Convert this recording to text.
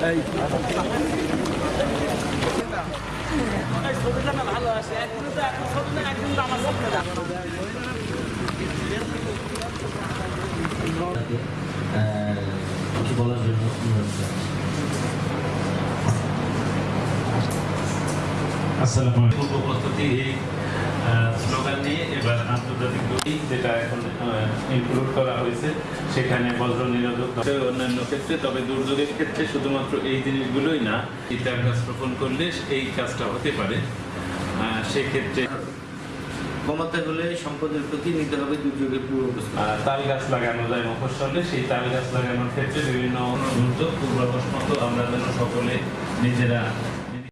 Hey. পূর্ব এই নিয়ে এবার আন্তর্জাতিক যেটা এখন ইনক্লুড করা হয়েছে সেখানে বজ্র নিরোধক অন্যান্য ক্ষেত্রে তবে দুর্যোগের ক্ষেত্রে শুধুমাত্র এই জিনিসগুলোই না ইতার গাছ রোপণ করলে এই কাজটা হতে পারে সেক্ষেত্রে কমাতে হলে সম্পদের প্রতি নিতে হবে দুর্যোগের পূর্ব তাল গাছ লাগানো যায় মফস্বলে সেই তাল গাছ লাগানোর ক্ষেত্রে বিভিন্ন দুর্যোগ পূর্বাভাস মতো আমরা যেন সকলে নিজেরা